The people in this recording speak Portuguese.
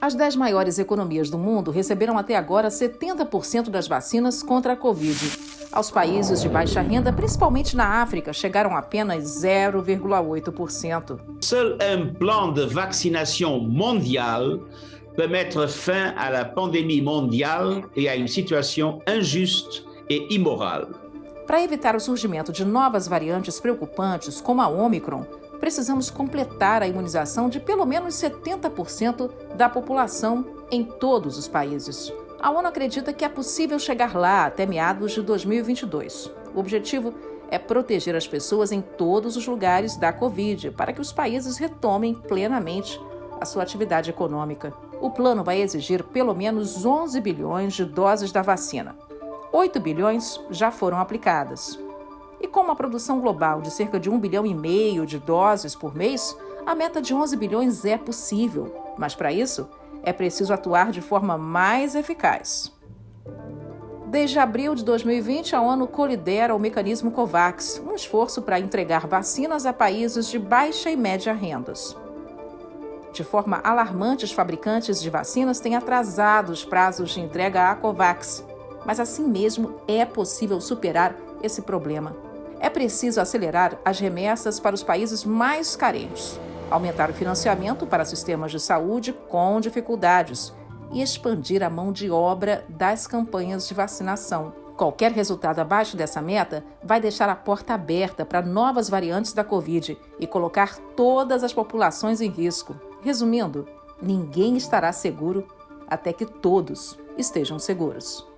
As 10 maiores economias do mundo receberam até agora 70% das vacinas contra a Covid. Aos países de baixa renda, principalmente na África, chegaram apenas 0,8%. Seul un plan de vaccination mondial peut mettre fin à la pandémie mondiale et à une situation injuste et immorale. Para evitar o surgimento de novas variantes preocupantes, como a Omicron, precisamos completar a imunização de pelo menos 70% da população em todos os países. A ONU acredita que é possível chegar lá até meados de 2022. O objetivo é proteger as pessoas em todos os lugares da Covid para que os países retomem plenamente a sua atividade econômica. O plano vai exigir pelo menos 11 bilhões de doses da vacina. 8 bilhões já foram aplicadas. E com uma produção global de cerca de 1 bilhão e meio de doses por mês, a meta de 11 bilhões é possível, mas para isso é preciso atuar de forma mais eficaz. Desde abril de 2020, a ONU colidera o mecanismo COVAX, um esforço para entregar vacinas a países de baixa e média rendas. De forma alarmante, os fabricantes de vacinas têm atrasado os prazos de entrega à COVAX, mas assim mesmo é possível superar esse problema. É preciso acelerar as remessas para os países mais carentes, aumentar o financiamento para sistemas de saúde com dificuldades e expandir a mão de obra das campanhas de vacinação. Qualquer resultado abaixo dessa meta vai deixar a porta aberta para novas variantes da Covid e colocar todas as populações em risco. Resumindo, ninguém estará seguro até que todos estejam seguros.